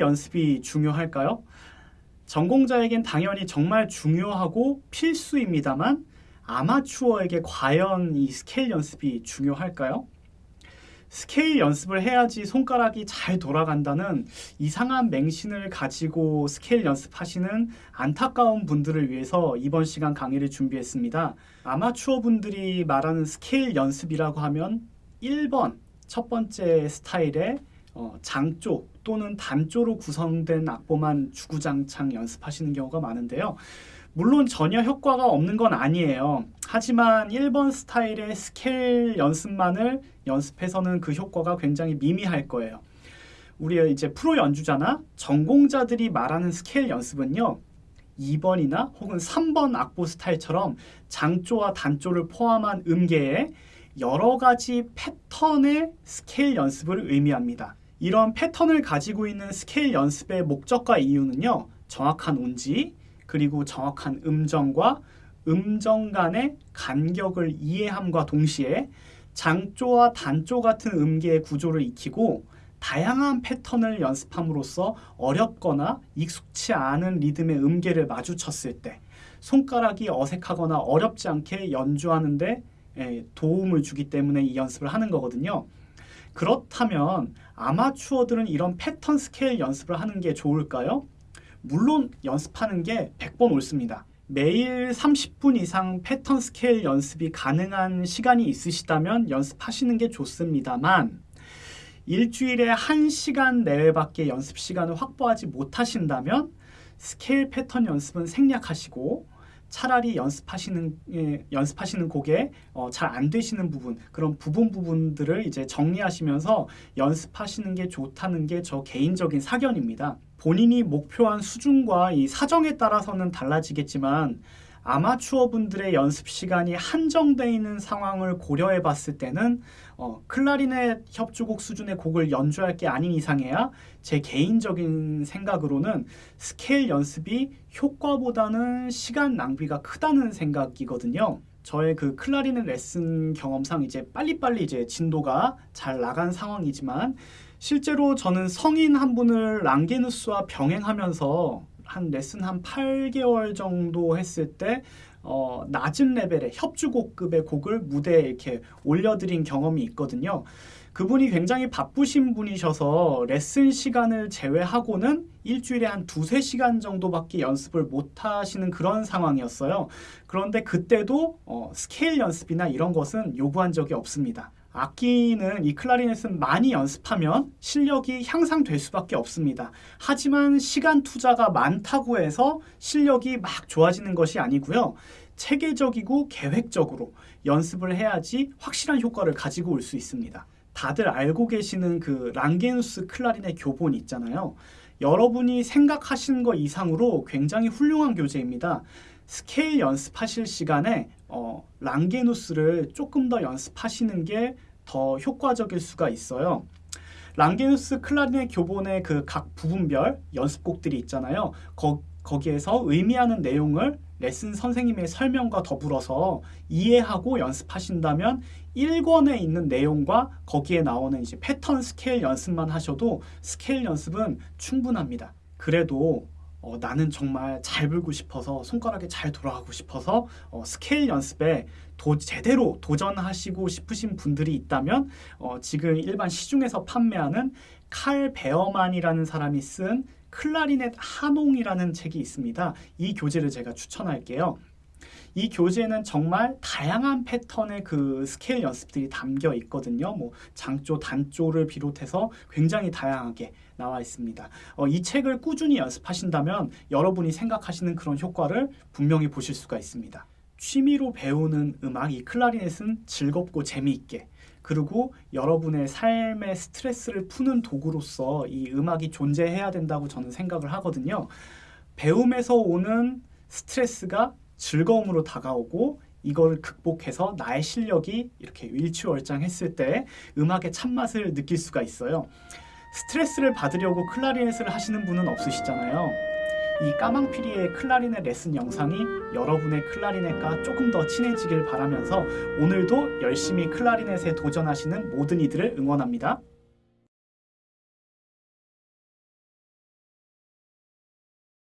연습이 중요할까요? 전공자에겐 당연히 정말 중요하고 필수입니다만 아마추어에게 과연 이 스케일 연습이 중요할까요? 스케일 연습을 해야지 손가락이 잘 돌아간다는 이상한 맹신을 가지고 스케일 연습하시는 안타까운 분들을 위해서 이번 시간 강의를 준비했습니다. 아마추어 분들이 말하는 스케일 연습이라고 하면 1번 첫 번째 스타일의 어, 장조 또는 단조로 구성된 악보만 주구장창 연습하시는 경우가 많은데요. 물론 전혀 효과가 없는 건 아니에요. 하지만 1번 스타일의 스케일 연습만을 연습해서는 그 효과가 굉장히 미미할 거예요. 우리 이제 프로 연주자나 전공자들이 말하는 스케일 연습은요. 2번이나 혹은 3번 악보 스타일처럼 장조와 단조를 포함한 음계에 여러 가지 패턴의 스케일 연습을 의미합니다. 이런 패턴을 가지고 있는 스케일 연습의 목적과 이유는요. 정확한 운지, 그리고 정확한 음정과 음정 간의 간격을 이해함과 동시에 장조와 단조 같은 음계의 구조를 익히고 다양한 패턴을 연습함으로써 어렵거나 익숙치 않은 리듬의 음계를 마주쳤을 때 손가락이 어색하거나 어렵지 않게 연주하는데 예, 도움을 주기 때문에 이 연습을 하는 거거든요. 그렇다면 아마추어들은 이런 패턴 스케일 연습을 하는 게 좋을까요? 물론 연습하는 게 100번 옳습니다. 매일 30분 이상 패턴 스케일 연습이 가능한 시간이 있으시다면 연습하시는 게 좋습니다만 일주일에 1시간 내외밖에 연습 시간을 확보하지 못하신다면 스케일 패턴 연습은 생략하시고 차라리 연습하시는 예, 연습하시는 곡에 어, 잘 안 되시는 부분 그런 부분 부분들을 이제 정리하시면서 연습하시는 게 좋다는 게 저 개인적인 사견입니다. 본인이 목표한 수준과 이 사정에 따라서는 달라지겠지만 아마추어 분들의 연습 시간이 한정되어 있는 상황을 고려해 봤을 때는 어, 클라리넷 협주곡 수준의 곡을 연주할 게 아닌 이상해야 제 개인적인 생각으로는 스케일 연습이 효과보다는 시간 낭비가 크다는 생각이거든요. 저의 그 클라리넷 레슨 경험상 이제 빨리빨리 이제 진도가 잘 나간 상황이지만 실제로 저는 성인 한 분을 랑게누스와 병행하면서 한 레슨 한 8개월 정도 했을 때 어, 낮은 레벨의 협주곡급의 곡을 무대에 이렇게 올려드린 경험이 있거든요. 그분이 굉장히 바쁘신 분이셔서 레슨 시간을 제외하고는 일주일에 한 두세 시간 정도밖에 연습을 못 하시는 그런 상황이었어요. 그런데 그때도 어, 스케일 연습이나 이런 것은 요구한 적이 없습니다. 악기는 이 클라리넷은 많이 연습하면 실력이 향상될 수밖에 없습니다. 하지만 시간 투자가 많다고 해서 실력이 막 좋아지는 것이 아니고요. 체계적이고 계획적으로 연습을 해야지 확실한 효과를 가지고 올 수 있습니다. 다들 알고 계시는 그 랑게누스 클라리넷 교본 있잖아요. 여러분이 생각하시는 것 이상으로 굉장히 훌륭한 교재입니다. 스케일 연습하실 시간에 어, 랑게누스를 조금 더 연습하시는 게 더 효과적일 수가 있어요. 랑게누스 클라리넷 교본의 그 각 부분별 연습곡들이 있잖아요. 거, 거기에서 의미하는 내용을 레슨 선생님의 설명과 더불어서 이해하고 연습하신다면 1권에 있는 내용과 거기에 나오는 이제 패턴 스케일 연습만 하셔도 스케일 연습은 충분합니다. 그래도 어, 나는 정말 잘 불고 싶어서 손가락이 잘 돌아가고 싶어서 어, 스케일 연습에 도, 제대로 도전하시고 싶으신 분들이 있다면 어, 지금 일반 시중에서 판매하는 칼 베어만이라는 사람이 쓴 클라리넷 하농이라는 책이 있습니다. 이 교재를 제가 추천할게요. 이 교재는 정말 다양한 패턴의 그 스케일 연습들이 담겨 있거든요. 뭐 장조, 단조를 비롯해서 굉장히 다양하게 나와 있습니다. 어, 이 책을 꾸준히 연습하신다면 여러분이 생각하시는 그런 효과를 분명히 보실 수가 있습니다. 취미로 배우는 음악, 이 클라리넷은 즐겁고 재미있게 그리고 여러분의 삶의 스트레스를 푸는 도구로서 이 음악이 존재해야 된다고 저는 생각을 하거든요. 배움에서 오는 스트레스가 즐거움으로 다가오고 이걸 극복해서 나의 실력이 이렇게 일취월장했을 때 음악의 참맛을 느낄 수가 있어요. 스트레스를 받으려고 클라리넷을 하시는 분은 없으시잖아요. 이 까망피리의 클라리넷 레슨 영상이 여러분의 클라리넷과 조금 더 친해지길 바라면서 오늘도 열심히 클라리넷에 도전하시는 모든 이들을 응원합니다.